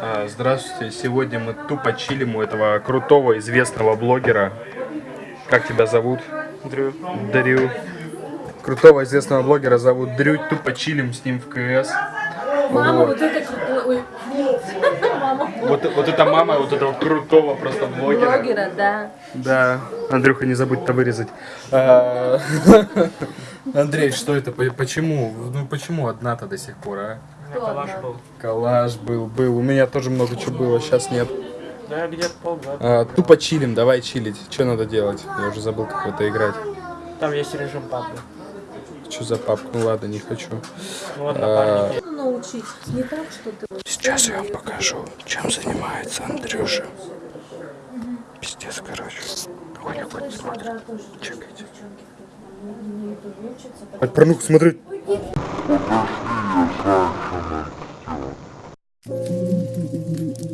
А, Здравствуйте, сегодня мы тупо чилим у этого крутого известного блогера. Как тебя зовут? Дрю. Дрю. Крутого известного блогера зовут Дрю, тупо чилим с ним в КС. Мама, Вот. вот это. Ой, мама. Вот, вот это мама вот этого крутого просто блогера. Блогера, да. Да, Андрюха, не забудь это вырезать. А, Андрей, что это? По- Почему? Ну почему одна-то до сих пор, а? Калаш был. Коллаж был, был. У меня тоже много чего было, сейчас нет. Да, где-то полгода. А, тупо чилим, давай чилить. Что надо делать? Я уже забыл, как в это играть. Там есть режим папы. Что за папку? Ну ладно, не хочу. Ну А, напарники. Научить. Не так, что ты... вот Сейчас я вам покажу, чем занимается Андрюша. Пиздец, короче. Хуйня смотрит. Чекайте. Хоть порнуху смотреть. I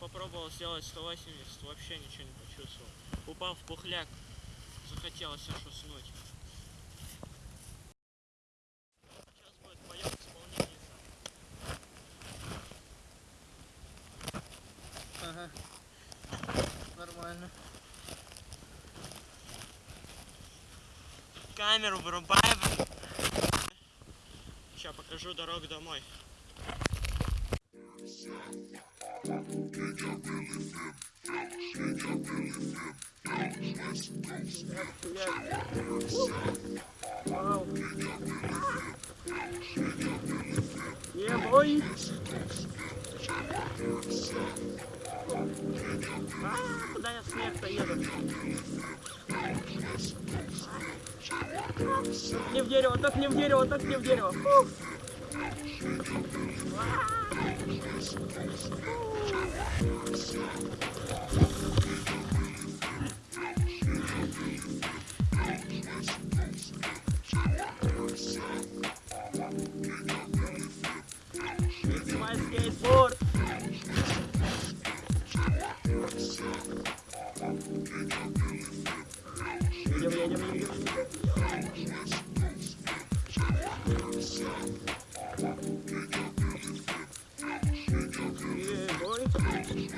попробовал сделать 180, вообще ничего не почувствовал. Упал в пухляк, захотелось аж уснуть. Ага. Нормально. Камеру вырубаем. Сейчас покажу дорогу домой. Boy. А, куда я снег-то еду? Не в дерево, так не в дерево, так не в дерево. Фу. It's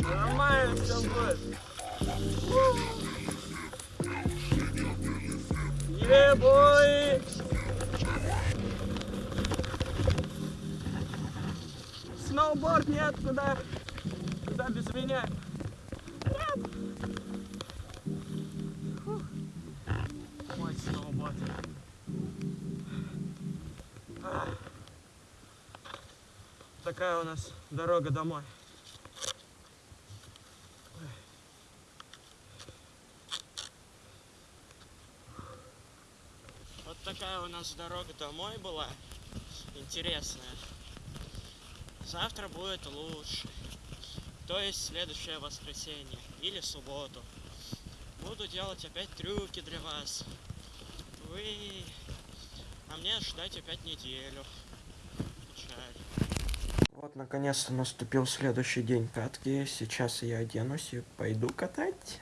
Нормально все будет. Ебой! Сноуборд нет, куда? Куда без меня? Такая у нас дорога домой. Вот такая у нас дорога домой была. Интересная. Завтра будет лучше. То есть следующее воскресенье или субботу. Буду делать опять трюки для вас. Вы... А мне ждать опять неделю. Печаль. Вот, наконец-то наступил следующий день катки. Сейчас я оденусь и пойду катать.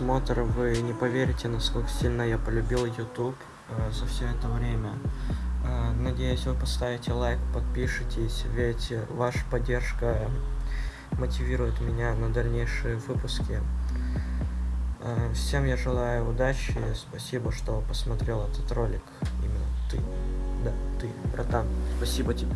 Просмотр. Вы не поверите, насколько сильно я полюбил YouTube э, за все это время. Э, надеюсь, вы поставите лайк, подпишитесь, ведь ваша поддержка мотивирует меня на дальнейшие выпуски. Э, всем я желаю удачи. Спасибо, что посмотрел этот ролик. Именно ты. Да, ты, братан. Спасибо тебе.